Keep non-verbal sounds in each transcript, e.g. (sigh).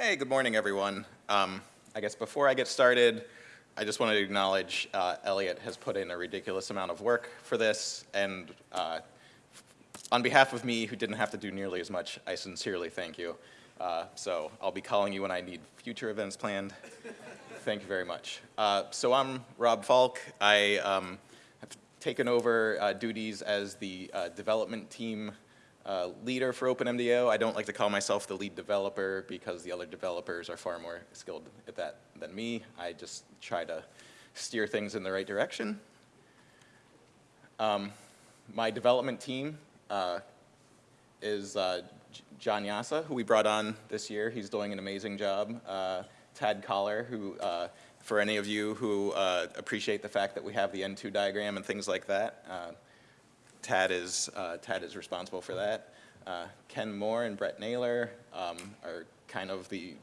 Hey, good morning, everyone. Um, I guess before I get started, I just wanted to acknowledge uh, Elliot has put in a ridiculous amount of work for this, and uh, on behalf of me, who didn't have to do nearly as much, I sincerely thank you. Uh, so I'll be calling you when I need future events planned. thank you very much. Uh, so I'm Rob Falk. I um, have taken over uh, duties as the uh, development team uh, leader for OpenMDAO. I don't like to call myself the lead developer because the other developers are far more skilled at that than me. I just try to steer things in the right direction. Um, my development team uh, is uh, John Jasa, who we brought on this year. He's doing an amazing job. Uh, Tad Kollar, who, uh, for any of you who uh, appreciate the fact that we have the N2 diagram and things like that, Tad is, uh, Tad is responsible for that. Uh, Ken Moore and Bret Naylor um, are kind of the,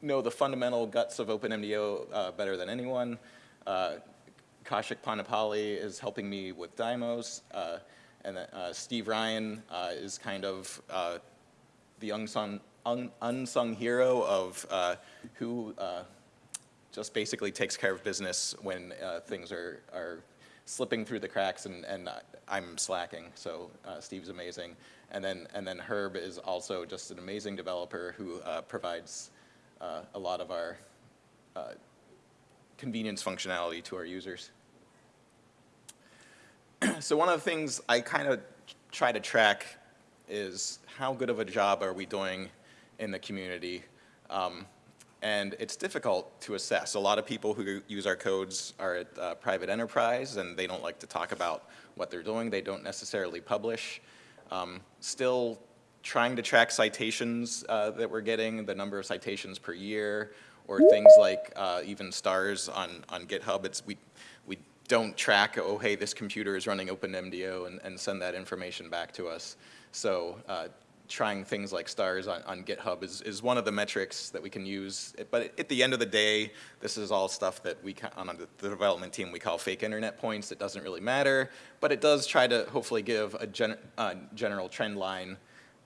know the fundamental guts of OpenMDAO uh, better than anyone. Uh, Kaushik Ponnapalli is helping me with Dymos. Uh, and uh, Steve Ryan is kind of the unsung, un unsung hero of who just basically takes care of business when things are, are slipping through the cracks and, and I'm slacking, so uh, Steve's amazing. And then, and then Herb is also just an amazing developer who uh, provides uh, a lot of our uh, convenience functionality to our users. (clears throat) so one of the things I kind of try to track is how good of a job are we doing in the community. Um, and it's difficult to assess. A lot of people who use our codes are at uh, private enterprise and they don't like to talk about what they're doing. They don't necessarily publish. Um, still trying to track citations uh, that we're getting, the number of citations per year, or things like uh, even stars on, on GitHub. It's, we, we don't track, oh, hey, this computer is running OpenMDAO and, and send that information back to us. So uh, trying things like stars on, on GitHub is, is one of the metrics that we can use. But at the end of the day, this is all stuff that we, on the development team, we call fake internet points. It doesn't really matter, but it does try to hopefully give a gen, uh, general trend line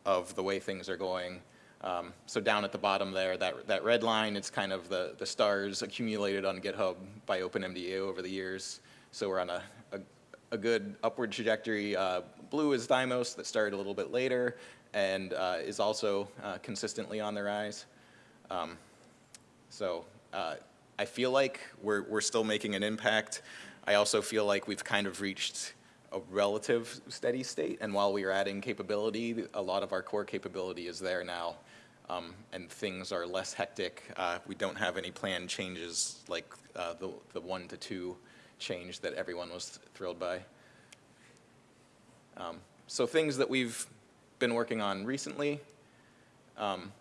of the way things are going. Um, so down at the bottom there, that, that red line, it's kind of the, the stars accumulated on GitHub by OpenMDAO over the years. So we're on a, a, a good upward trajectory. Uh, blue is Dymos that started a little bit later and uh, is also uh, consistently on the rise. Um, so uh, I feel like we're, we're still making an impact. I also feel like we've kind of reached a relative steady state, and while we are adding capability, a lot of our core capability is there now, um, and things are less hectic. Uh, we don't have any planned changes like uh, the, the one to two change that everyone was thrilled by. Um, so things that we've been working on recently. Um,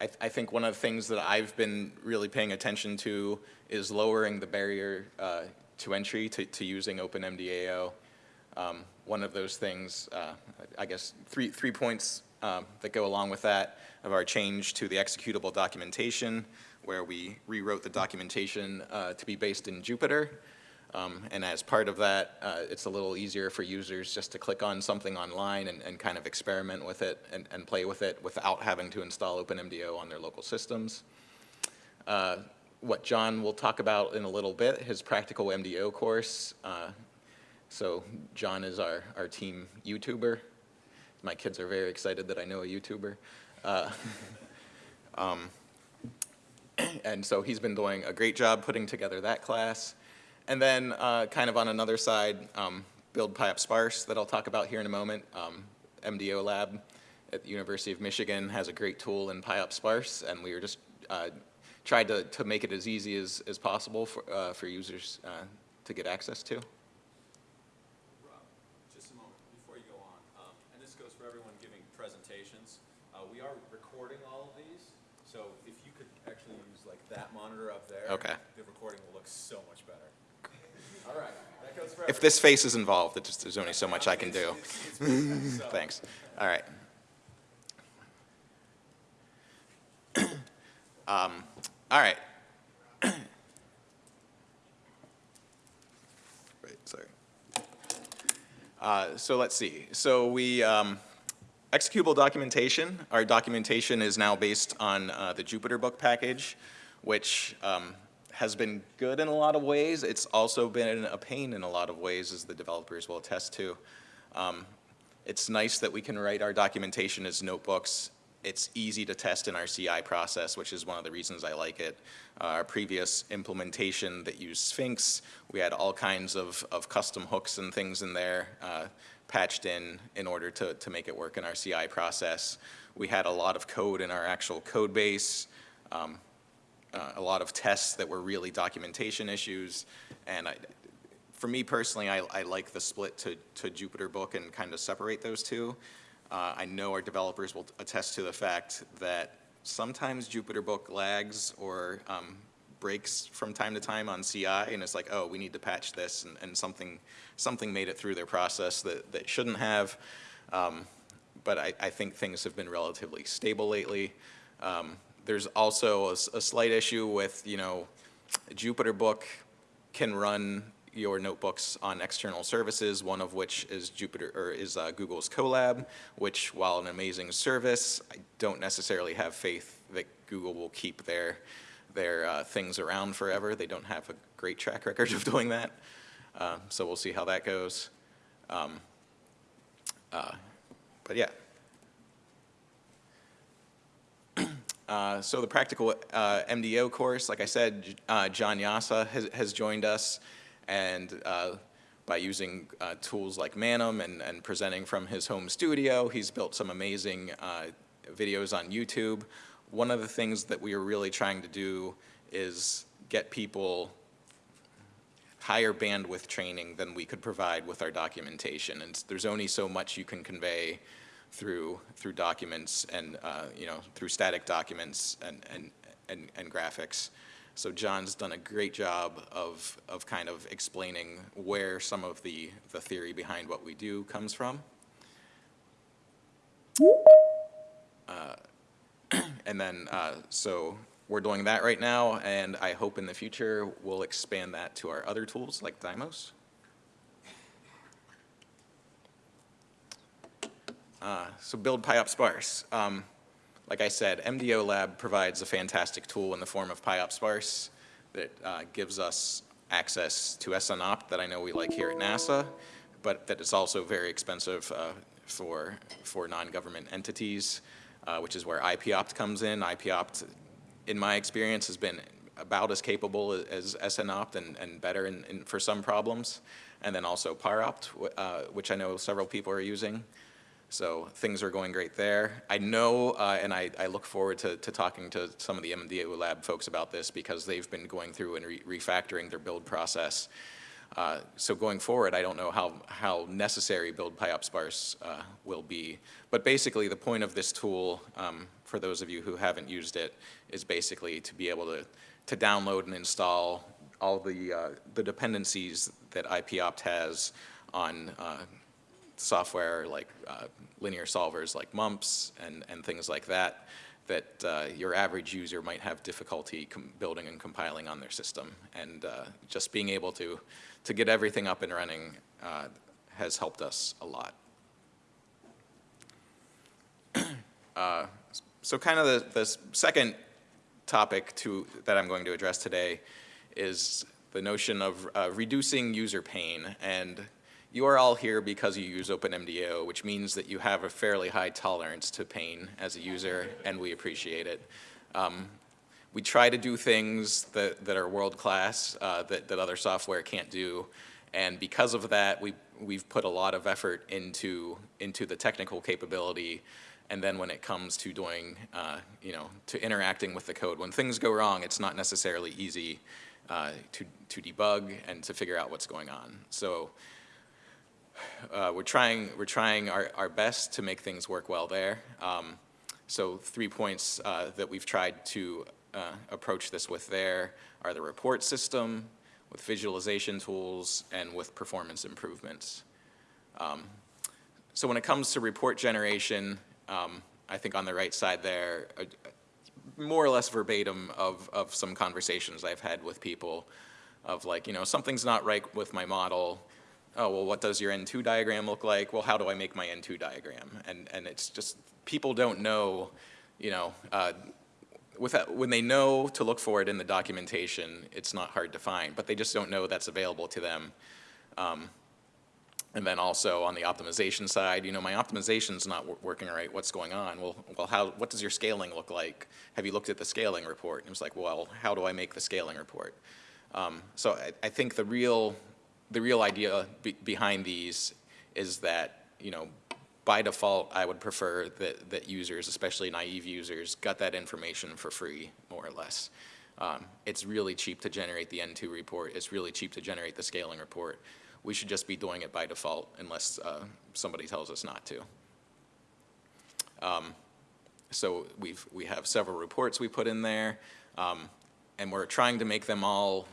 I, th I, think one of the things that I've been really paying attention to is lowering the barrier uh, to entry to, to using OpenMDAO. Um, one of those things, uh, I guess three, three points um, that go along with that of our change to the executable documentation where we rewrote the documentation uh, to be based in Jupyter. Um, and as part of that, uh, it's a little easier for users just to click on something online and, and kind of experiment with it and, and, play with it without having to install OpenMDAO on their local systems. Uh, what John will talk about in a little bit, his practical MDO course. Uh, so John is our, our team YouTuber. My kids are very excited that I know a YouTuber. Uh, (laughs) um, (clears throat) and so he's been doing a great job putting together that class. And then uh, kind of on another side, um, build PyOpt sparse that I'll talk about here in a moment. Um, MDO lab at the University of Michigan has a great tool in PyOpt sparse and we were just uh, tried to, to make it as easy as, as possible for, uh, for users uh, to get access to. Rob, just a moment before you go on, um, and this goes for everyone giving presentations. we are recording all of these, so if you could actually use like that monitor up there, okay. the recording will look so much better. All right. If this face is involved, just, there's only so much I can do. (laughs) Thanks. All right. (clears throat) um, all right. (clears throat) Wait, sorry. Uh, so let's see. So we, um, executable documentation, our documentation is now based on uh, the Jupyter Book package, which um, has been good in a lot of ways. It's also been a pain in a lot of ways, as the developers will attest to. Um, It's nice that we can write our documentation as notebooks. It's easy to test in our CI process, which is one of the reasons I like it. Uh, Our previous implementation that used Sphinx, we had all kinds of, of custom hooks and things in there uh, patched in in order to, to make it work in our CI process. We had a lot of code in our actual code base, um, uh, a lot of tests that were really documentation issues. And I, for me personally, I, I like the split to, to Jupyter Book and kind of separate those two. Uh, I know our developers will attest to the fact that sometimes Jupyter Book lags or um, breaks from time to time on CI, and it's like, oh, we need to patch this, and, and something, something made it through their process that, that shouldn't have. Um, but I, I think things have been relatively stable lately. Um, there's also a slight issue with, you know, Jupyter Book can run your notebooks on external services, one of which is Jupyter, or is uh, Google's Colab, which while an amazing service, I don't necessarily have faith that Google will keep their, their uh, things around forever. They don't have a great track record of (laughs) doing that. Uh, So we'll see how that goes. Um, uh, But yeah. Uh, So the practical uh, MDO course, like I said, uh, John Jasa has, has joined us, and uh, by using uh, tools like Manim and, and presenting from his home studio, he's built some amazing videos on YouTube. One of the things that we are really trying to do is get people higher bandwidth training than we could provide with our documentation. And there's only so much you can convey through, through documents and, uh, you know, through static documents and, and, and, and graphics. So John's done a great job of, of kind of explaining where some of the, the theory behind what we do comes from. Uh, (clears throat) And then, uh, so we're doing that right now, and I hope in the future we'll expand that to our other tools like Dymos. Uh, So build PyOpt sparse. Um, Like I said, MDO Lab provides a fantastic tool in the form of PyOpt sparse that uh, gives us access to SNOPT that I know we like here at NASA, but that is also very expensive uh, for, for non-government entities, uh, which is where IPOPT comes in. IPOPT, in my experience, has been about as capable as SNOPT and, and better in, in, for some problems. And then also PyOpt, uh, which I know several people are using. So things are going great there. I know, uh, and I, I look forward to, to talking to some of the MDO lab folks about this because they've been going through and re- refactoring their build process. Uh, so going forward, I don't know how, how necessary build PyOpt sparse uh, will be. But basically, the point of this tool, um, for those of you who haven't used it, is basically to be able to, to download and install all the, uh, the dependencies that IPOPT has on uh, software like uh, linear solvers like MUMPS and, and things like that, that uh, your average user might have difficulty building and compiling on their system. And uh, just being able to, to get everything up and running uh, has helped us a lot. (clears throat) Uh, So kind of the, the second topic to, that I'm going to address today is the notion of uh, reducing user pain. And you are all here because you use OpenMDAO, which means that you have a fairly high tolerance to pain as a user, and we appreciate it. Um, we try to do things that, that are world-class, uh, that, that other software can't do. And because of that, we, we've put a lot of effort into, into the technical capability. And then when it comes to doing, uh, you know, to interacting with the code, when things go wrong, it's not necessarily easy uh, to, to debug and to figure out what's going on. So uh, we're trying, we're trying our, our best to make things work well there. Um, so three points uh, that we've tried to uh, approach this with there are the report system, with visualization tools, and with performance improvements. Um, so when it comes to report generation, um, I think on the right side there, uh, more or less verbatim of, of some conversations I've had with people of like, you know, something's not right with my model. Oh, well, what does your N2 diagram look like? Well, how do I make my N2 diagram? And, and it's just, people don't know, you know, uh, without, when they know to look for it in the documentation, it's not hard to find, but they just don't know that's available to them. Um, and then also on the optimization side, you know, my optimization's not working right, what's going on? Well, well, how, what does your scaling look like? Have you looked at the scaling report? And it was like, well, how do I make the scaling report? Um, so I, I think the real, the real idea be, behind these is that, you know, by default, I would prefer that, that users, especially naive users, got that information for free, more or less. Um, it's really cheap to generate the N2 report. It's really cheap to generate the scaling report. We should just be doing it by default unless uh, somebody tells us not to. Um, so we've, we have several reports we put in there, um, and we're trying to make them all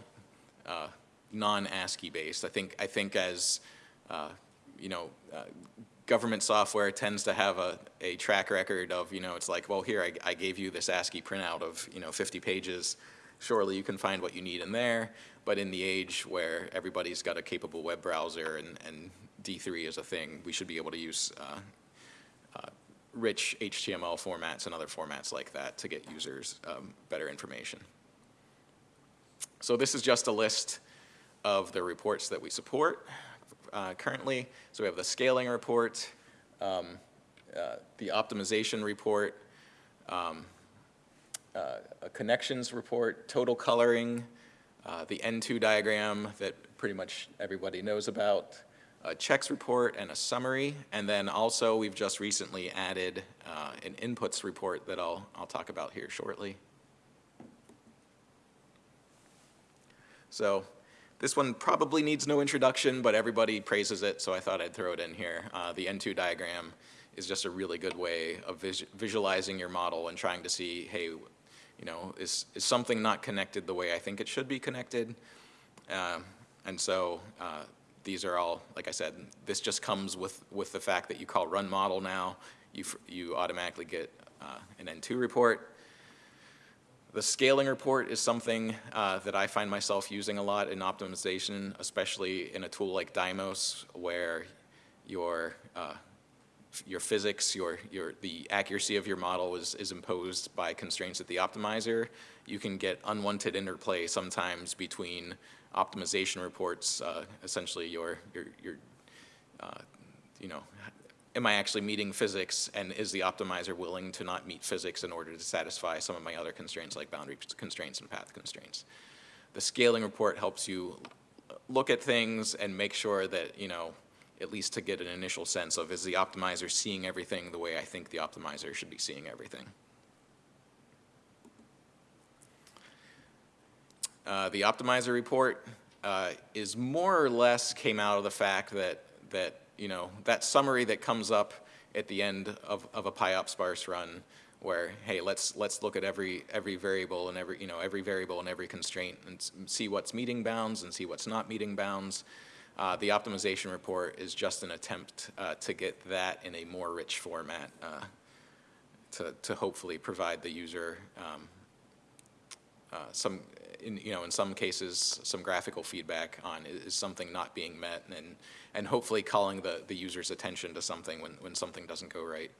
uh, non-ASCII based. I think, I think as, uh, you know, uh, government software tends to have a, a track record of, you know, it's like, well, here, I, I gave you this ASCII printout of, you know, 50 pages. Surely you can find what you need in there, but in the age where everybody's got a capable web browser and, and D3 is a thing, we should be able to use uh, uh, rich HTML formats and other formats like that to get users um, better information. So this is just a list of the reports that we support uh, currently. So we have the scaling report, um, uh, the optimization report, um, uh, a connections report, total coloring, uh, the N2 diagram that pretty much everybody knows about, a checks report and a summary, and then also we've just recently added uh, an inputs report that I'll, I'll talk about here shortly. So this one probably needs no introduction, but everybody praises it, so I thought I'd throw it in here. Uh, the N2 diagram is just a really good way of vis visualizing your model and trying to see, hey, you know, is, is something not connected the way I think it should be connected? Uh, and so uh, these are all, like I said, this just comes with, with the fact that you call run model now. You, you automatically get uh, an N2 report. The scaling report is something uh, that I find myself using a lot in optimization, especially in a tool like Dymos, where your uh, your physics, your your the accuracy of your model is is imposed by constraints at the optimizer. You can get unwanted interplay sometimes between optimization reports, uh, essentially your your your uh, you know am I actually meeting physics and is the optimizer willing to not meet physics in order to satisfy some of my other constraints like boundary constraints and path constraints. The scaling report helps you look at things and make sure that, you know, at least to get an initial sense of is the optimizer seeing everything the way I think the optimizer should be seeing everything. Uh, the optimizer report uh, is more or less came out of the fact that, that you know, that summary that comes up at the end of, of a PyOpt sparse run where, hey, let's, let's look at every, every variable and every, you know, every variable and every constraint and see what's meeting bounds and see what's not meeting bounds. Uh, the optimization report is just an attempt uh, to get that in a more rich format uh, to, to hopefully provide the user um, uh, some in, you know, in some cases, some graphical feedback on is, something not being met and, and hopefully calling the, the user's attention to something when, when something doesn't go right.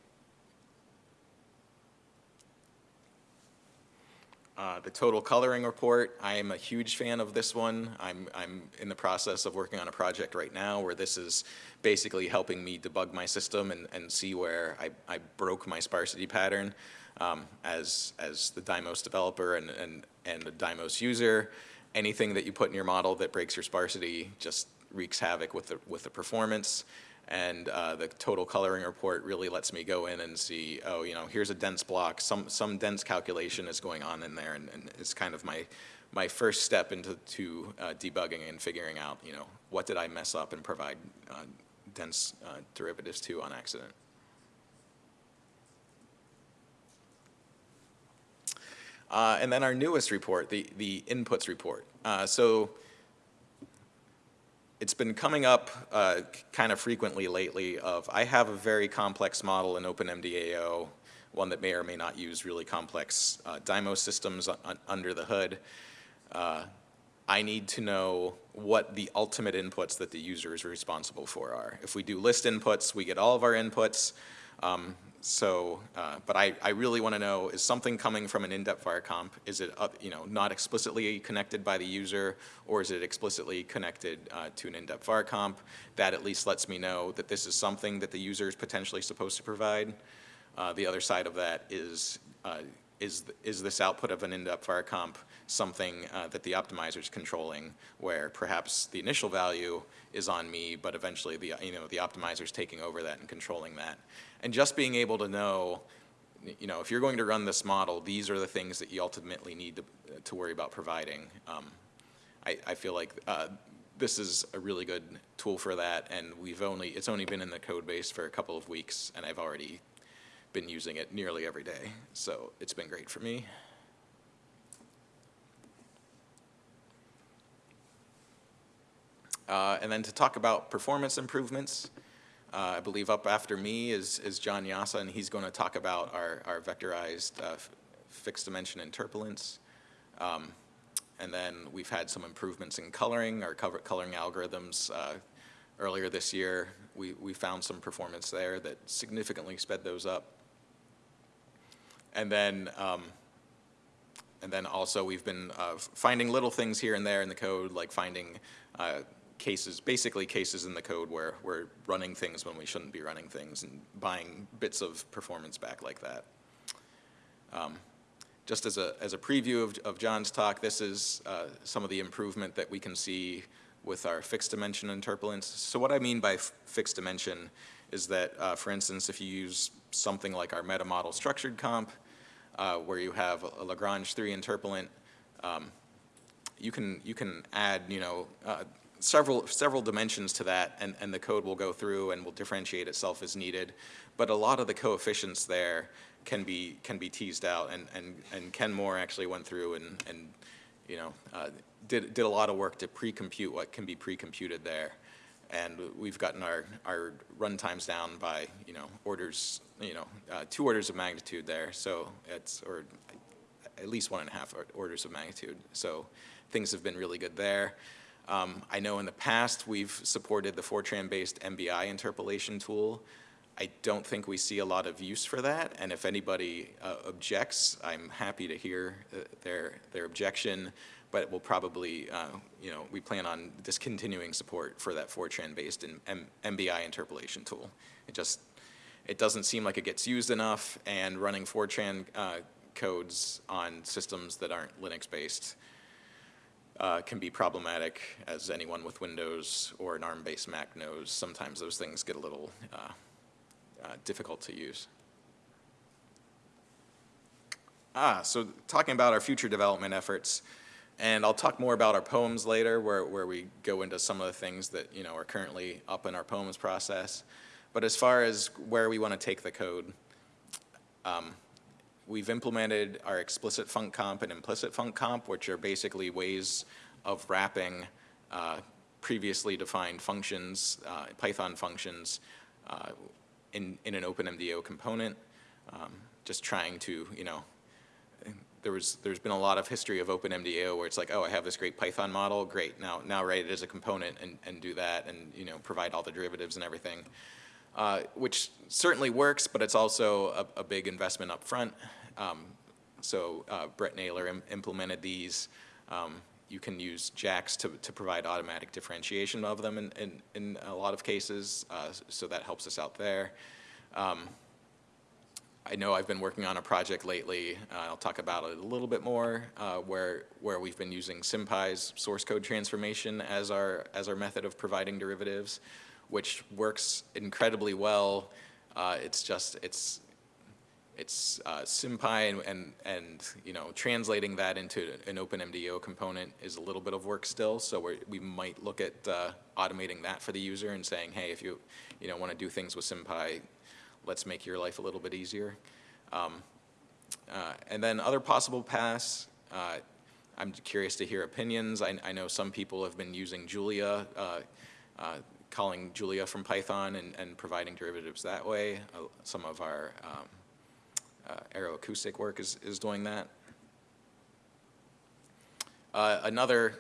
Uh, the total coloring report, I am a huge fan of this one. I'm, I'm in the process of working on a project right now where this is basically helping me debug my system and, and see where I, I broke my sparsity pattern um, as, as the Dymos developer and, and, and the Dymos user. Anything that you put in your model that breaks your sparsity just wreaks havoc with the, with the performance. And uh, the total coloring report really lets me go in and see, oh, you know, here's a dense block. Some, some dense calculation is going on in there, and, and it's kind of my, my first step into to, uh, debugging and figuring out, you know, what did I mess up and provide uh, dense uh, derivatives to on accident. Uh, and then our newest report, the, the inputs report. Uh, so it's been coming up uh, kind of frequently lately of, I have a very complex model in OpenMDAO, one that may or may not use really complex uh, Dymos systems under the hood. Uh, I need to know what the ultimate inputs that the user is responsible for are. If we do list inputs, we get all of our inputs. Um, so, uh, but I, I really want to know, is something coming from an IndepVarComp? Is it, uh, you know, not explicitly connected by the user, or is it explicitly connected uh, to an IndepVarComp? That at least lets me know that this is something that the user is potentially supposed to provide. Uh, the other side of that is, uh, is, is this output of an IndepVarComp something uh, that the optimizer is controlling, where perhaps the initial value is on me, but eventually the, you know, the optimizer is taking over that and controlling that. And just being able to know, you know, if you're going to run this model, these are the things that you ultimately need to, to worry about providing. Um, I, I feel like uh, this is a really good tool for that, and we've only, it's only been in the code base for a couple of weeks, and I've already been using it nearly every day. So it's been great for me. Uh, and then to talk about performance improvements, uh, I believe up after me is, is John Jasa, and he's going to talk about our, our vectorized uh, fixed dimension interpolants. Um, and then we've had some improvements in coloring, our coloring algorithms. Uh, earlier this year, we, we found some performance there that significantly sped those up. And then, um, and then also we've been uh, finding little things here and there in the code, like finding uh, cases, basically cases in the code where we're running things when we shouldn't be running things and buying bits of performance back like that. Um, just as a, as a preview of, of John's talk, this is uh, some of the improvement that we can see with our fixed dimension interpolants. So what I mean by fixed dimension is that, uh, for instance, if you use something like our meta model structured comp, uh, where you have a Lagrange 3 interpolant, um, you can you can add you know uh, several several dimensions to that, and and the code will go through and will differentiate itself as needed. But a lot of the coefficients there can be can be teased out, and and and Ken Moore actually went through and and you know uh, did did a lot of work to pre-compute what can be pre-computed there and we've gotten our, our run times down by, you know, orders, you know, uh, two orders of magnitude there. So it's, or at least one and a half orders of magnitude. So things have been really good there. Um, I know in the past we've supported the Fortran-based MBI interpolation tool. I don't think we see a lot of use for that, and if anybody uh, objects, I'm happy to hear uh, their, their objection but we'll probably, uh, you know, we plan on discontinuing support for that Fortran-based MBI interpolation tool. It just, it doesn't seem like it gets used enough, and running Fortran uh, codes on systems that aren't Linux-based uh, can be problematic, as anyone with Windows or an ARM-based Mac knows. Sometimes those things get a little uh, uh, difficult to use. Ah, so talking about our future development efforts, and I'll talk more about our POEMs later, where, where we go into some of the things that you know are currently up in our POEMs process. But as far as where we want to take the code, um, we've implemented our explicit func comp and implicit func comp, which are basically ways of wrapping uh, previously defined functions, uh, Python functions, uh, in, in an OpenMDAO component, um, just trying to, you know, there was, there's been a lot of history of OpenMDAO where it's like, oh, I have this great Python model, great, now, now write it as a component and, and do that and, you know, provide all the derivatives and everything. Uh, which certainly works, but it's also a, a big investment up front. Um, so uh, Bret Naylor Im implemented these. Um, you can use JAX to, to provide automatic differentiation of them in, in, in a lot of cases, uh, so that helps us out there. Um, I know I've been working on a project lately, uh, I'll talk about it a little bit more, uh, where, where we've been using SymPy's source code transformation as our, as our method of providing derivatives, which works incredibly well. Uh, it's just, it's, it's uh, SymPy and, and, and, you know, translating that into an OpenMDAO component is a little bit of work still, so we we might look at uh, automating that for the user and saying, hey, if you, you know, want to do things with SymPy, let's make your life a little bit easier. Um, uh, and then other possible paths, uh, I'm curious to hear opinions. I, I, know some people have been using Julia, uh, uh calling Julia from Python and, and, providing derivatives that way. Uh, some of our um, uh, aeroacoustic work is, is doing that. another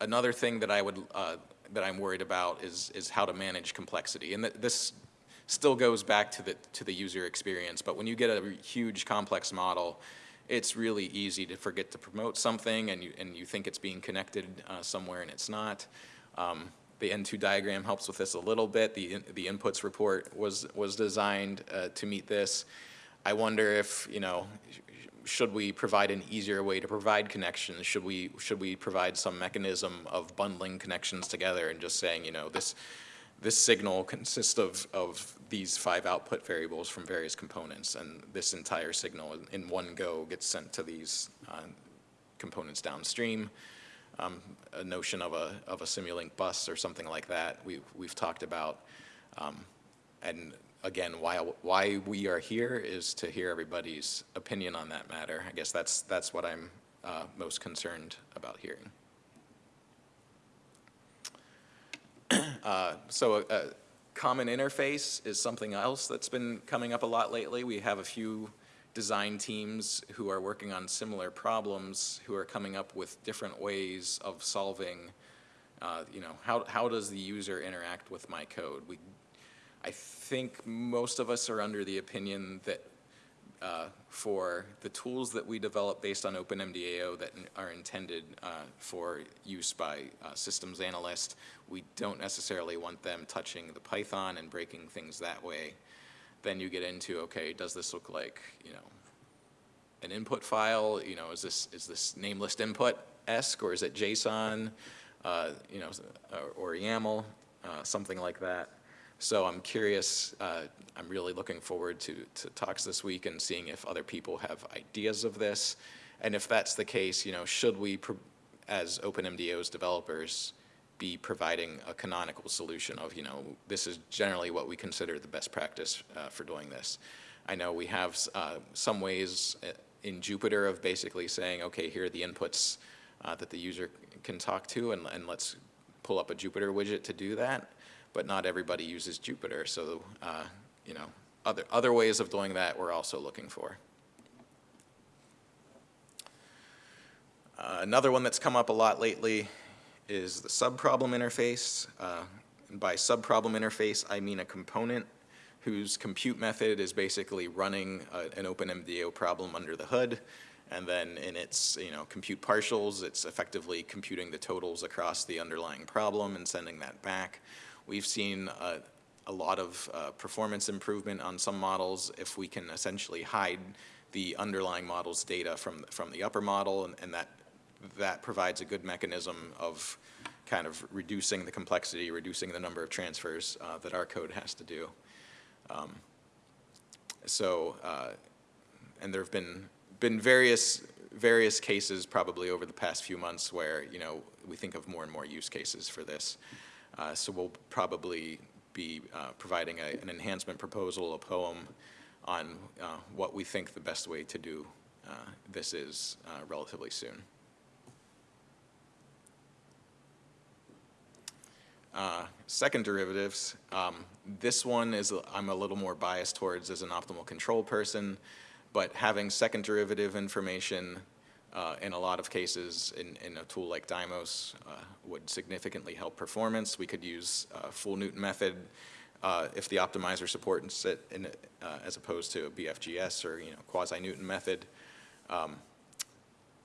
another thing that I would, uh, that I'm worried about is, is how to manage complexity. And that this still goes back to the, to the user experience, but when you get a huge complex model, it's really easy to forget to promote something and you, and you think it's being connected uh, somewhere and it's not. Um, the N2 diagram helps with this a little bit. The, in- the inputs report was, was designed uh, to meet this. I wonder if, you know, should we provide an easier way to provide connections? Should we, should we provide some mechanism of bundling connections together and just saying, you know, this, this signal consists of, of these five output variables from various components, and this entire signal in- one go gets sent to these uh, components downstream. Um, A notion of a, of a Simulink bus or something like that, we've, we've talked about. Um, And again, why, why we are here is to hear everybody's opinion on that matter. I guess that's, that's what I'm uh, most concerned about hearing. (clears throat) Uh, So a, a common interface is something else that's been coming up a lot lately. We have a few design teams who are working on similar problems, who are coming up with different ways of solving, uh, you know, how, how does the user interact with my code? We, I think most of us are under the opinion that uh, for the tools that we develop based on OpenMDAO that are intended uh, for use by uh, systems analysts, we don't necessarily want them touching the Python and breaking things that way. Then you get into, okay, does this look like, you know, an input file? You know, is this, is this name list input-esque, or is it JSON? Uh, You know, or or YAML, uh, something like that. So I'm curious, uh, I'm really looking forward to, to talks this week and seeing if other people have ideas of this. And if that's the case, you know, should we, as OpenMDAO's developers, be providing a canonical solution of, you know, this is generally what we consider the best practice uh, for doing this. I know we have uh, some ways uh, in Jupyter of basically saying, okay, here are the inputs uh, that the user can talk to, and, and let's pull up a Jupyter widget to do that but not everybody uses Jupyter. So, uh, you know, other, other ways of doing that we're also looking for. Uh, Another one that's come up a lot lately is the subproblem interface. Uh, By subproblem interface, I mean a component whose compute method is basically running a- an OpenMDAO problem under the hood. And then in its, you know, compute partials, it's effectively computing the totals across the underlying problem and sending that back. We've seen a lot of uh, performance improvement on some models if we can essentially hide the underlying model's data from, from the upper model, and, and that, that provides a good mechanism of kind of reducing the complexity, reducing the number of transfers uh, that our code has to do. Um, So, uh, and there have been, been various, various cases probably over the past few months where, you know, we think of more and more use cases for this. Uh, So we'll probably be uh, providing a- an enhancement proposal, a POEM, on uh, what we think the best way to do uh, this is relatively soon. Uh, Second derivatives, um, this one is, I'm a little more biased towards as an optimal control person, but having second derivative information uh, in a lot of cases in, in a tool like Dymos uh, would significantly help performance. We could use uh, full Newton method uh, if the optimizer supports it in, as opposed to a BFGS or, you know, quasi-Newton method. Um,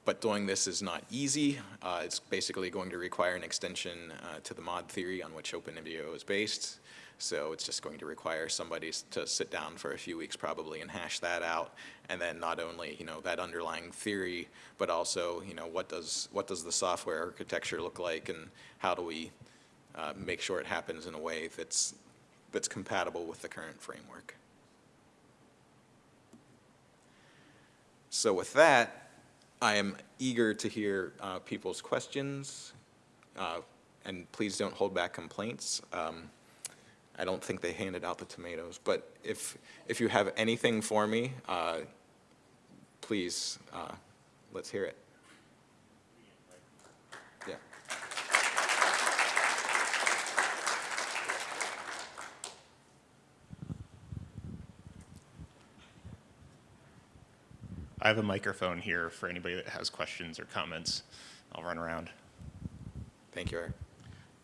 But doing this is not easy. Uh, It's basically going to require an extension uh, to the MAUD theory on which OpenMDAO is based. So it's just going to require somebody to sit down for a few weeks probably and hash that out. And then not only, you know, that underlying theory, but also, you know, what does, what does the software architecture look like and how do we uh, make sure it happens in a way that's, that's compatible with the current framework. So with that, I am eager to hear uh, people's questions, uh, and please don't hold back complaints. Um, I don't think they handed out the tomatoes, but if, if you have anything for me, uh, please, uh, let's hear it. I have a microphone here for anybody that has questions or comments. I'll run around. Thank you, Eric.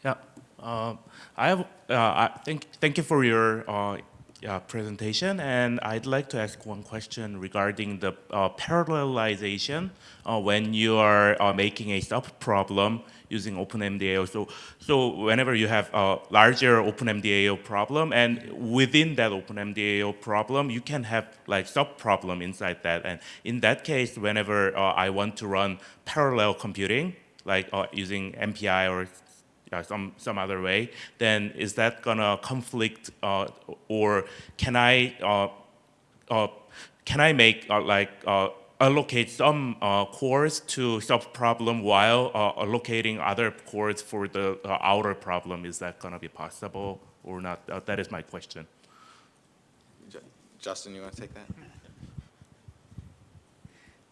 Yeah, uh, I have. Uh, I thank thank you for your uh, yeah, presentation, and I'd like to ask one question regarding the uh, parallelization uh, when you are uh, making a subproblem using OpenMDAO. So, so whenever you have a larger OpenMDAO problem, and within that OpenMDAO problem, you can have like sub-problem inside that, and in that case, whenever uh, I want to run parallel computing, like uh, using MPI or uh, some some other way, then is that gonna conflict, uh, or can I uh, uh, can I make uh, like uh, allocate some uh, cores to sub problem while uh, allocating other cores for the uh, outer problem? Is that gonna be possible or not? Uh, that is my question. Ju- Justin, you want to take that?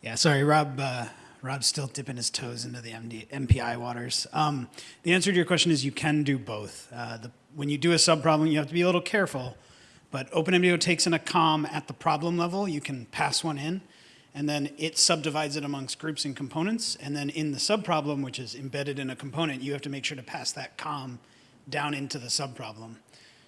Yeah, sorry, Rob. Uh, Rob's still dipping his toes into the MD, MPI waters. Um, the answer to your question is you can do both. Uh, the, when you do a subproblem, you have to be a little careful. But OpenMDAO takes in a COM at the problem level. You can pass one in, and then it subdivides it amongst groups and components. And then in the subproblem, which is embedded in a component, you have to make sure to pass that COM down into the subproblem.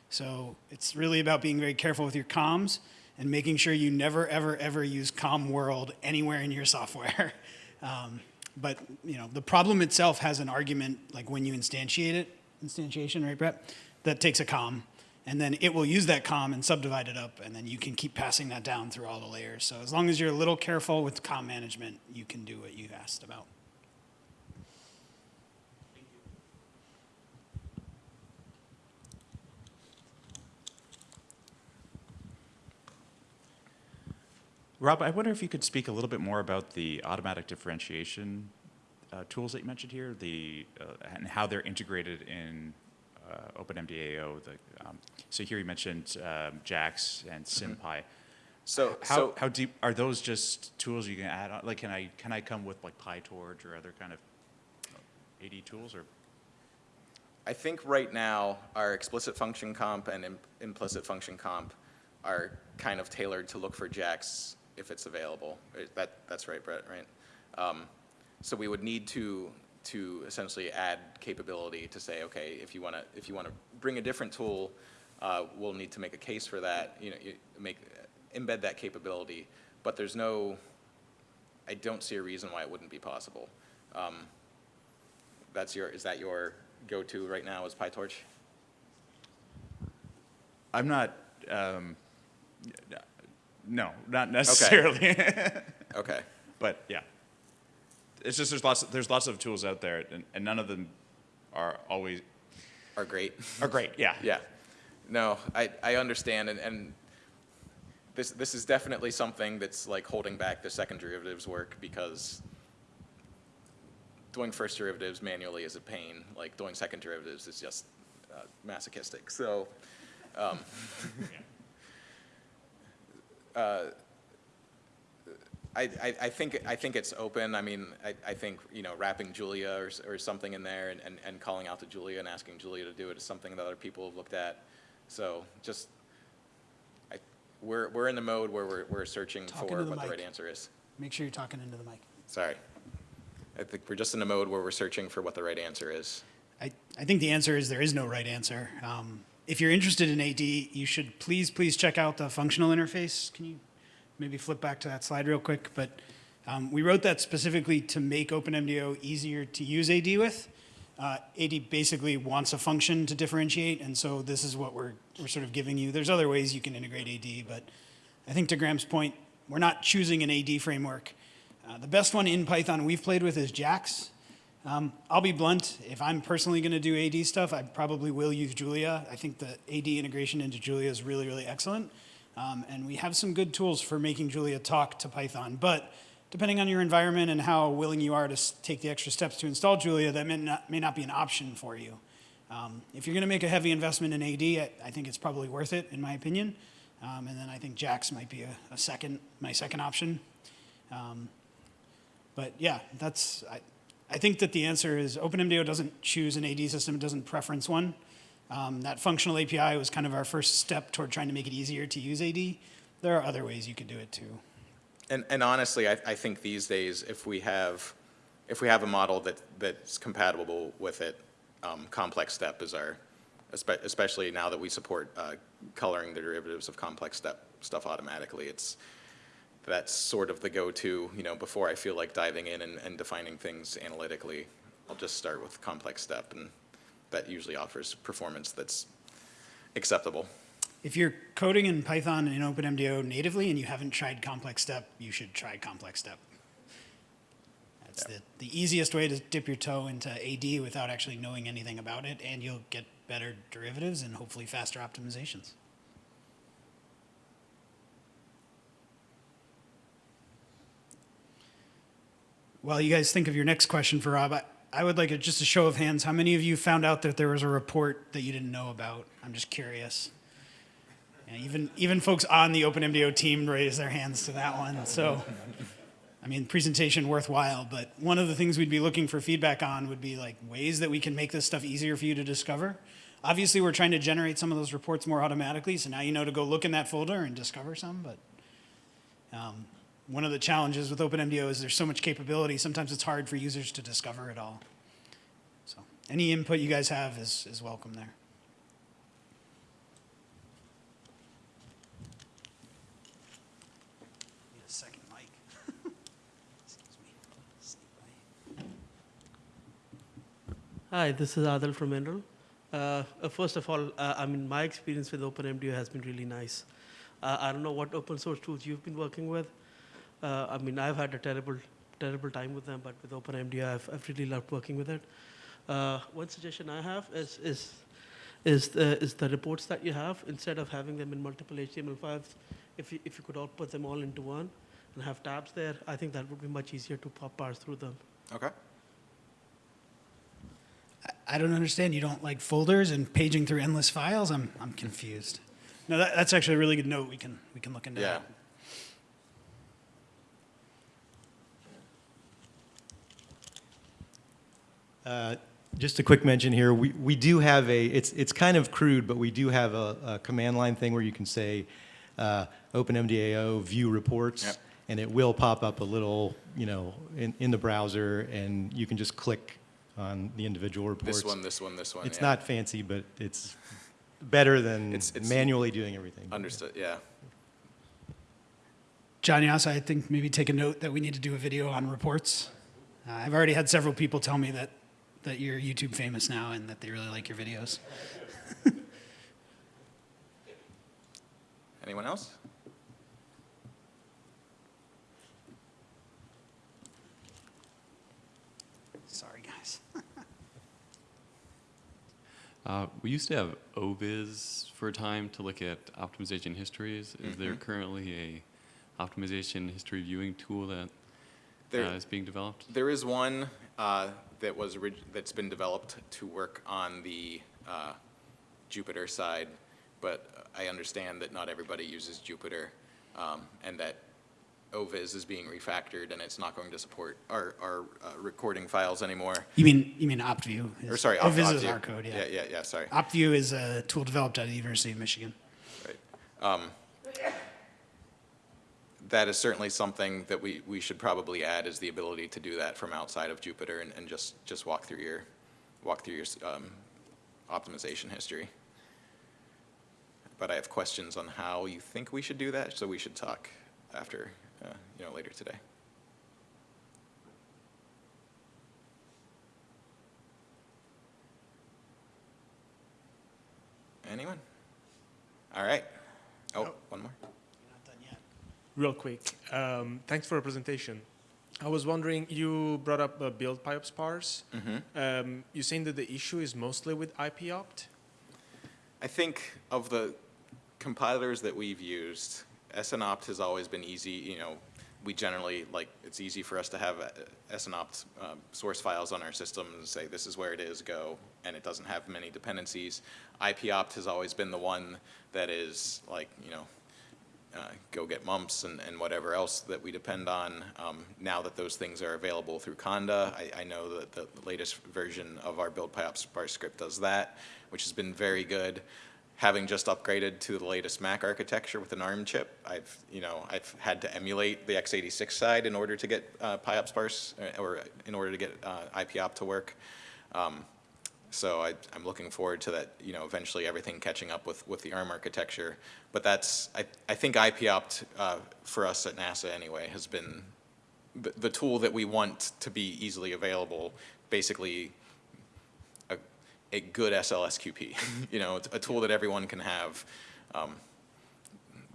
So it's really about being very careful with your comms and making sure you never, ever, ever use COMM_WORLD anywhere in your software. (laughs) Um, but you know, the problem itself has an argument, like when you instantiate it, instantiation, right, Bret? That takes a com, and then it will use that com and subdivide it up, and then you can keep passing that down through all the layers. So as long as you're a little careful with com management, you can do what you asked about. Rob, I wonder if you could speak a little bit more about the automatic differentiation uh, tools that you mentioned here, the, uh, and how they're integrated in uh, OpenMDAO. The, um, so here you mentioned um, JAX and SymPy. So, How, so how deep are those just tools you can add on? Like, can I can I come with like PyTorch or other kind of AD tools or? I think right now our explicit function comp and im- implicit function comp are kind of tailored to look for JAX if it's available. That, that's right, Bret, right? Um, so we would need to, to essentially add capability to say, okay, if you want to, if you want to bring a different tool, uh, we'll need to make a case for that, you know, you make, embed that capability. But there's no, I don't see a reason why it wouldn't be possible. Um, That's your, is that your go-to right now is PyTorch? I'm not. Um, no, not necessarily. (laughs) Okay. but yeah, it's just there's lots there's lots of tools out there, and, and none of them are always Are great. are great. Yeah. Yeah. No, I, I understand, and, and this, this is definitely something that's like holding back the second derivatives work because doing first derivatives manually is a pain. Like doing second derivatives is just uh, masochistic. So, um, (laughs) uh, I, I, I think, I think it's open. I mean, I, I think, you know, wrapping Julia or, or something in there and, and, and calling out to Julia and asking Julia to do it is something that other people have looked at. So just, I, we're, we're in the mode where we're, we're searching Talk for the what the right answer is. Make sure you're talking into the mic. Sorry. I think we're just in a mode where we're searching for what the right answer is. I, I think the answer is there is no right answer. Um, if you're interested in AD, you should please, please check out the functional interface. Can you maybe flip back to that slide real quick? But um, we wrote that specifically to make OpenMDAO easier to use AD with. Uh, AD basically wants a function to differentiate, and so this is what we're, we're sort of giving you. There's other ways you can integrate AD, but I think to Graham's point, we're not choosing an AD framework. Uh, the best one in Python we've played with is JAX. Um, I'll be blunt. If I'm personally going to do AD stuff, I probably will use Julia. I think the AD integration into Julia is really, really excellent. Um, and we have some good tools for making Julia talk to Python. But depending on your environment and how willing you are to take the extra steps to install Julia, that may not, may not be an option for you. Um, if you're going to make a heavy investment in AD, I, I think it's probably worth it, in my opinion. Um, and then I think JAX might be a, a second, my second option. Um, but yeah, that's, I, I think that the answer is OpenMDAO doesn't choose an AD system, it doesn't preference one. Um, that functional API was kind of our first step toward trying to make it easier to use AD. There are other ways you could do it too. And, and honestly, I, I think these days, if we have if we have a model that, that's compatible with it, um, complex step is our, especially now that we support uh, coloring the derivatives of complex step stuff automatically, it's, that's sort of the go-to, you know, before I feel like diving in and, and defining things analytically, I'll just start with complex step, and that usually offers performance that's acceptable. If you're coding in Python and in OpenMDAO natively and you haven't tried complex step, you should try complex step. That's the, the easiest way to dip your toe into AD without actually knowing anything about it, and you'll get better derivatives and hopefully faster optimizations. While you guys think of your next question for Rob, I, I would like a, just a show of hands. How many of you found out that there was a report that you didn't know about? I'm just curious. Yeah, even even folks on the OpenMDAO team raised their hands to that one. So, I mean, presentation worthwhile. But one of the things we'd be looking for feedback on would be like ways that we can make this stuff easier for you to discover. Obviously, we're trying to generate some of those reports more automatically, so now you know to go look in that folder and discover some. But um, one of the challenges with OpenMDAO is there's so much capability. Sometimes it's hard for users to discover it all. So, any input you guys have is is welcome there. (laughs) Hi, this is Adil from NREL. Uh, uh, first of all, uh, I mean, my experience with OpenMDAO has been really nice. Uh, I don't know what open source tools you've been working with. Uh, I mean, I've had a terrible, terrible time with them, but with OpenMDAO, I've, I've really loved working with it. Uh, one suggestion I have is, is, is, the, is the reports that you have, instead of having them in multiple HTML files, if you, if you could all put them all into one and have tabs there, I think that would be much easier to pop parse through them. Okay. I- I don't understand. You don't like folders and paging through endless files? I'm, I'm confused. No, that, that's actually a really good note. We can, we can look into Yeah. that. Uh, Just a quick mention here, we, we do have a, it's, it's kind of crude, but we do have a, a command line thing where you can say, uh, OpenMDAO view reports. Yep. And it will pop up a little, you know, in, in the browser, and you can just click on the individual reports. This one, this one, this one. It's yeah. not fancy, but it's better than It's- it's- manually doing everything. Understood, yeah. John Jasa, I think maybe take a note that we need to do a video on reports. Uh, I've already had several people tell me that, that you're YouTube famous now and that they really like your videos. (laughs) Anyone else? Sorry, guys. (laughs) Uh, we used to have OVIS for a time to look at optimization histories. Is there Mm-hmm. currently a optimization history viewing tool that uh, There- is being developed? There is one uh, that was, that's been developed to work on the uh, Jupyter side, but I understand that not everybody uses Jupyter, um, and that OVIS is being refactored, and it's not going to support our, our uh, recording files anymore. You mean, you mean OptView? Or sorry, Opt- OVIS is our code, yeah. Yeah, yeah, yeah, sorry. OptView is a tool developed out of the University of Michigan. Right. Um, That is certainly something that we, we should probably add is the ability to do that from outside of Jupyter and, and just, just walk through your, walk through your um, optimization history. But I have questions on how you think we should do that, so we should talk after, uh, you know, later today. Anyone? All right. Oh, one more. You're not done yet. Real quick, um, thanks for the presentation. I was wondering, you brought up uh, build PyOpt sparse. Um, you're saying that the issue is mostly with IPOPT? I think of the compilers that we've used, SNOPT has always been easy, you know, we generally, like, it's easy for us to have uh, SNOPT um, source files on our system and say, this is where it is, go, and it doesn't have many dependencies. IPOPT has always been the one that is like, you know, uh, go get mumps and, and whatever else that we depend on. Um, now that those things are available through Conda, I, I know that the latest version of our build PyOpt sparse script does that, which has been very good. having just upgraded to the latest Mac architecture with an ARM chip, I've, you know, I've had to emulate the x86 side in order to get uh, PyOpt sparse, uh, or in order to get uh, IPOPT to work. Um, so I, I'm looking forward to that, you know, eventually everything catching up with, with the ARM architecture. But that's, I, I think IPOPT, uh, for us at NASA anyway, has been the, the tool that we want to be easily available, basically a, a good SLSQP, (laughs) you know, a tool that everyone can have um,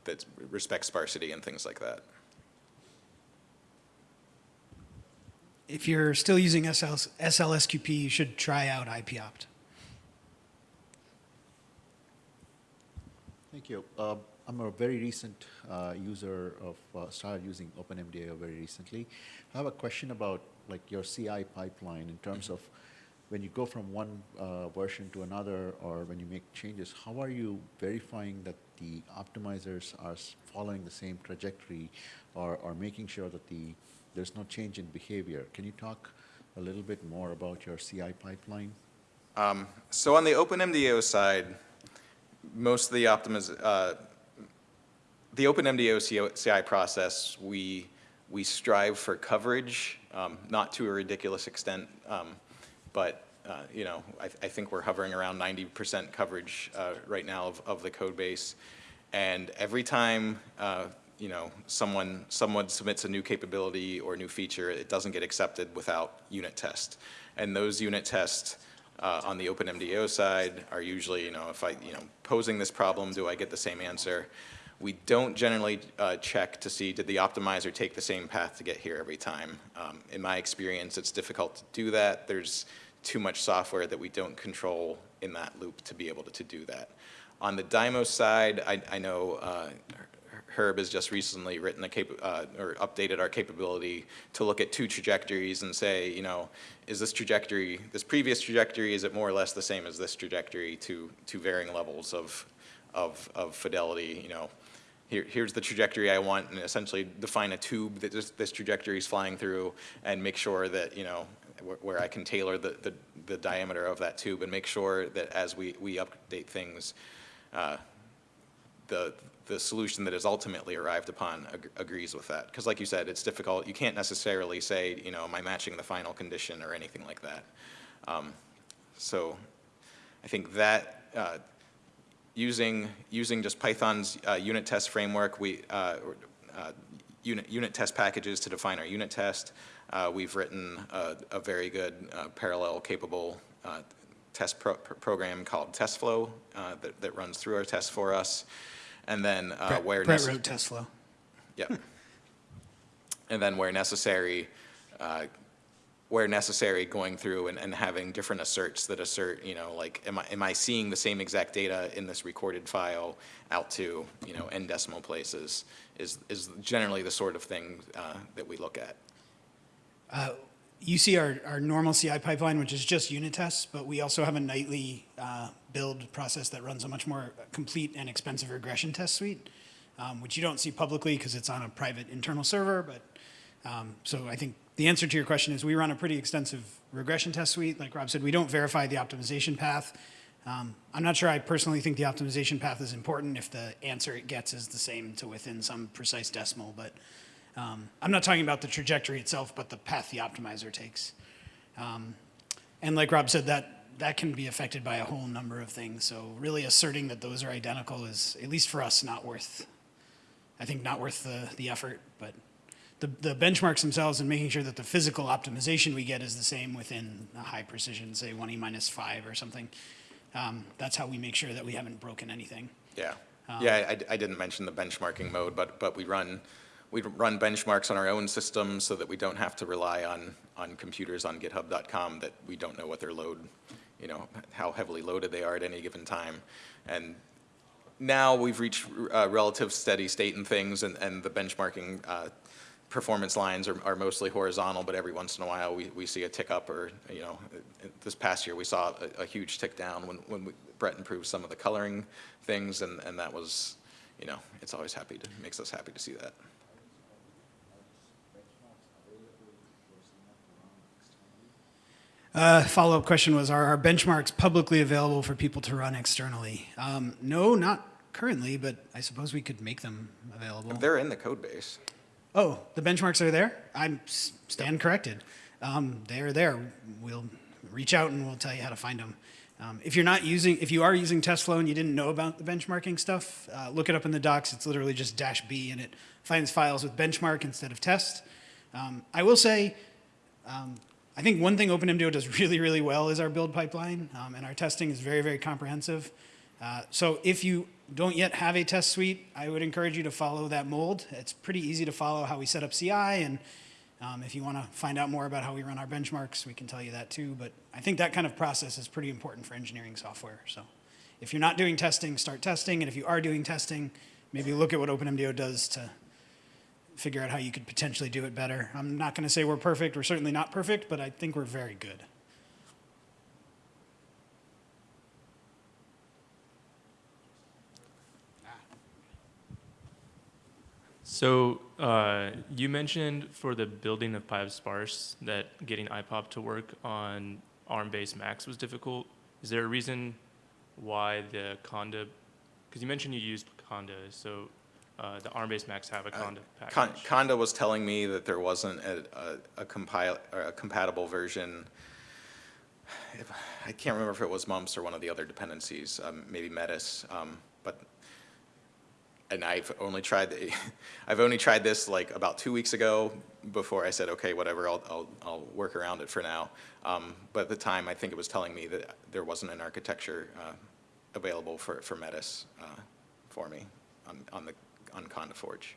that respects sparsity and things like that. If you're still using SL, SLSQP, you should try out IPOPT. Thank you. Uh, I'm a very recent uh, user of, uh, started using OpenMDAO very recently. I have a question about like your CI pipeline in terms of when you go from one uh, version to another or when you make changes, how are you verifying that the optimizers are following the same trajectory or, or making sure that the, there's no change in behavior? Can you talk a little bit more about your CI pipeline? Um, so on the OpenMDAO side, most of the optimiz, uh, the OpenMDAO CI process, we, we strive for coverage, um, not to a ridiculous extent, um, but, uh, you know, I, I think we're hovering around 90% coverage uh, right now of, of the code base. And every time, uh, you know, someone, someone submits a new capability or new feature, it doesn't get accepted without unit test. And those unit tests uh, on the OpenMDAO side are usually, you know, if I, you know, posing this problem, do I get the same answer? We don't generally uh, check to see did the optimizer take the same path to get here every time. Um, in my experience, it's difficult to do that. There's too much software that we don't control in that loop to be able to, to do that. On the Dymos side, I, I know uh, Herb has just recently written a cap, uh, or updated our capability to look at two trajectories and say, you know, is this trajectory, this previous trajectory, is it more or less the same as this trajectory to, to varying levels of, of, of fidelity, you know? Here, here's the trajectory I want and essentially define a tube that this, this trajectory is flying through and make sure that, you know, where, where I can tailor the, the, the diameter of that tube and make sure that as we, we update things, uh, the, the solution that is ultimately arrived upon ag- agrees with that. Because like you said, it's difficult. You can't necessarily say, you know, am I matching the final condition or anything like that. Um, so I think that uh, using, using just Python's uh, unit test framework, we, uh, uh, unit, unit test packages to define our unit test. Uh, we've written a, a very good uh, parallel capable test pro program called testflo that, that runs through our tests for us. And then uh, Bret, where Bret wrote testflo. Yep. And then where necessary, uh, where necessary, going through and, and having different asserts that assert, you know, like, am I, am I seeing the same exact data in this recorded file out to, you know, n decimal places is, is generally the sort of thing uh, that we look at. You see our, our normal CI pipeline, which is just unit tests, but we also have a nightly uh, build process that runs a much more complete and expensive regression test suite, um, which you don't see publicly because it's on a private internal server. But um, so I think the answer to your question is we run a pretty extensive regression test suite. Like Rob said, we don't verify the optimization path. Um, I'm not sure I personally think the optimization path is important if the answer it gets is the same to within some precise decimal, but um, I'm not talking about the trajectory itself, but the path the optimizer takes. Um, and like Rob said, that, that can be affected by a whole number of things. So really asserting that those are identical is, at least for us, not worth, I think not worth the, the effort. But the, the benchmarks themselves and making sure that the physical optimization we get is the same within a high precision, say 1e minus 5 or something. Um, that's how we make sure that we haven't broken anything. Yeah. Yeah, I, I didn't mention the benchmarking mode, but, but we run, we run benchmarks on our own system so that we don't have to rely on, on computers on github.com that we don't know what their load, you know, how heavily loaded they are at any given time. And now we've reached uh, relative steady state in things and, and the benchmarking uh, performance lines are, are mostly horizontal, but every once in a while we, we see a tick up or, you know, this past year we saw a, a huge tick down when, when we, Bret improved some of the coloring things and, and that was, you know, it's always happy to, makes us happy to see that. Uh, follow-up question was, are our benchmarks publicly available for people to run externally? Um, no, not currently, but I suppose we could make them available. They're in the code base. Oh, the benchmarks are there? I'm s- stand corrected. Um, they're there. We'll reach out and we'll tell you how to find them. Um, if you're not using, if you are using testflo and you didn't know about the benchmarking stuff, uh, look it up in the docs. It's literally just dash B and it finds files with benchmark instead of test. Um, I will say, um, I think one thing OpenMDAO does really, really well is our build pipeline, um, and our testing is very, very comprehensive. Uh, so if you don't yet have a test suite, I would encourage you to follow that mold. It's pretty easy to follow how we set up CI, and um, if you want to find out more about how we run our benchmarks, we can tell you that too. But I think that kind of process is pretty important for engineering software. So if you're not doing testing, start testing, and if you are doing testing, maybe look at what OpenMDAO does to figure out how you could potentially do it better. I'm not going to say we're perfect. We're certainly not perfect, but I think we're very good. So uh, you mentioned for the building of PySparse that getting IPOPT to work on ARM-based Macs was difficult. Is there a reason why the Conda, because you mentioned you used Conda, so uh, the ARM-based Macs have a Conda Con- package. Conda was telling me that there wasn't a, a, a compile, a compatible version. If- I can't remember if it was mumps or one of the other dependencies, um, maybe Metis, um, but, and I've only tried, the- (laughs) I've only tried this like about two weeks ago before I said, okay, whatever, I'll, I'll, I'll work around it for now. Um, but at the time, I think it was telling me that there wasn't an architecture, uh, available for, for Metis, uh, for me on, on the, on Conda Forge.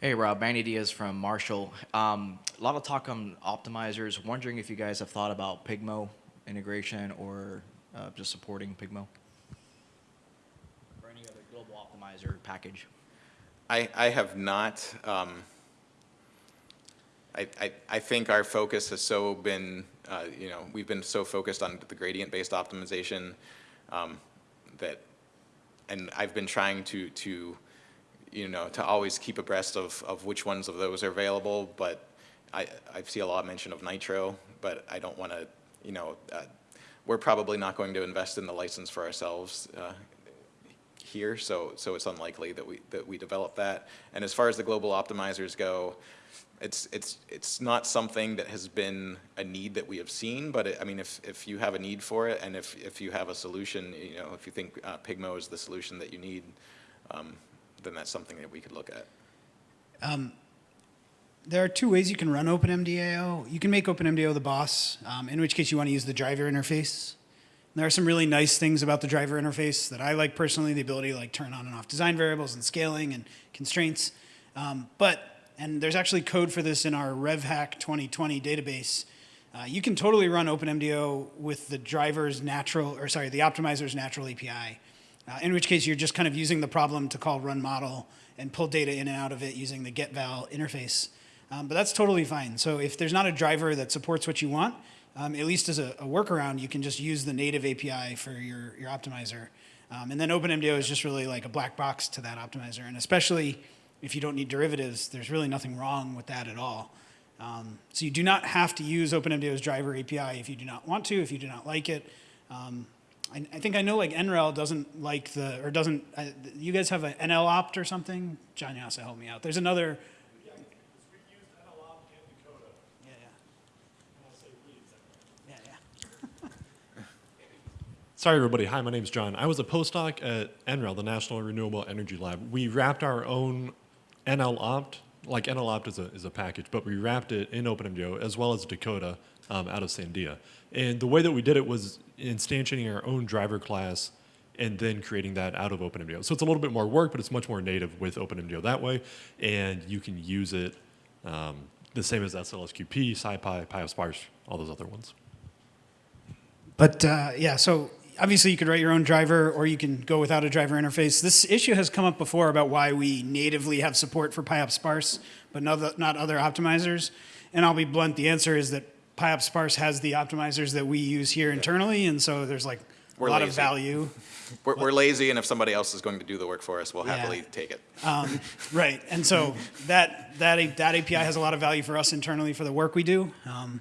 Hey Rob, Manny Diaz from Marshall. Um, a lot of talk on optimizers. Wondering if you guys have thought about Pygmo integration or uh, just supporting Pygmo or any other global optimizer package. I, I have not. Um, I, I, I think our focus has so been, uh, you know, we've been so focused on the gradient-based optimization um, that, and I've been trying to, to, you know, to always keep abreast of, of which ones of those are available, but I, I see a lot of mention of Knitro, but I don't want to, you know, uh, we're probably not going to invest in the license for ourselves uh, here, so, so it's unlikely that we, that we develop that. And as far as the global optimizers go, it's, it's, it's not something that has been a need that we have seen, but it, I mean, if, if you have a need for it and if, if you have a solution, you know, if you think uh, Pygmo is the solution that you need, um, then that's something that we could look at. Um, there are two ways you can run OpenMDAO. You can make OpenMDAO the boss, um, in which case you want to use the driver interface. There are some really nice things about the driver interface that I like personally, the ability to like turn on and off design variables and scaling and constraints. Um, but, and there's actually code for this in our RevHack 2020 database. Uh, you can totally run OpenMDAO with the driver's natural, or sorry, the optimizer's natural API. Uh, in which case you're just kind of using the problem to call run model and pull data in and out of it using the getval interface. Um, but that's totally fine. So if there's not a driver that supports what you want, um, at least as a, a, workaround, you can just use the native API for your, your optimizer. Um, and then OpenMDAO is just really like a black box to that optimizer. And especially if you don't need derivatives, there's really nothing wrong with that at all. Um, so you do not have to use OpenMDAO's driver API if you do not want to, if you do not like it. Um, I, I, think I know like NREL doesn't like the, or doesn't, uh, you guys have an NL opt or something? John Jasa, help me out. There's another. Yeah, yeah. (laughs) Sorry, everybody. Hi, my name's John. I was a postdoc at NREL, the National Renewable Energy Lab. We wrapped our own NL opt, like NL opt is a, is a package, but we wrapped it in OpenMDAO as well as Dakota um, out of Sandia. And the way that we did it was instantiating our own driver class and then creating that out of OpenMDAO. So it's a little bit more work, but it's much more native with OpenMDAO that way. And you can use it um, the same as SLSQP, SciPy, PySparse, all those other ones. But uh, yeah, so obviously you could write your own driver or you can go without a driver interface. This issue has come up before about why we natively have support for PyOptSparse, but not, not other optimizers. And I'll be blunt, the answer is that PyOptSparse has the optimizers that we use here internally, and so there's like a We're lot of value We're, we're lazy, and if somebody else is going to do the work for us, we'll Yeah. happily take it. Um, right, and so that, that, that API has a lot of value for us internally for the work we do. Um,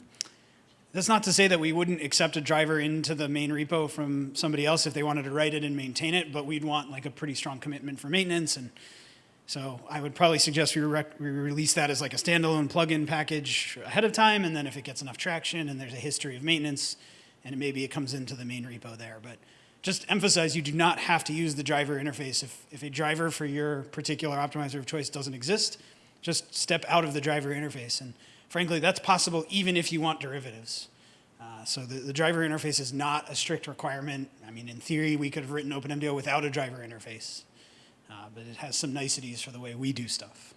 that's not to say that we wouldn't accept a driver into the main repo from somebody else if they wanted to write it and maintain it, but we'd want like a pretty strong commitment for maintenance. And so I would probably suggest we, we release that as like a standalone plugin package ahead of time. And then if it gets enough traction and there's a history of maintenance, and maybe it comes into the main repo there. But just emphasize you do not have to use the driver interface. If, if a driver for your particular optimizer of choice doesn't exist, just step out of the driver interface. And frankly, that's possible even if you want derivatives. Uh, so the, the driver interface is not a strict requirement. I mean, in theory, we could have written OpenMDAO without a driver interface, uh, but it has some niceties for the way we do stuff.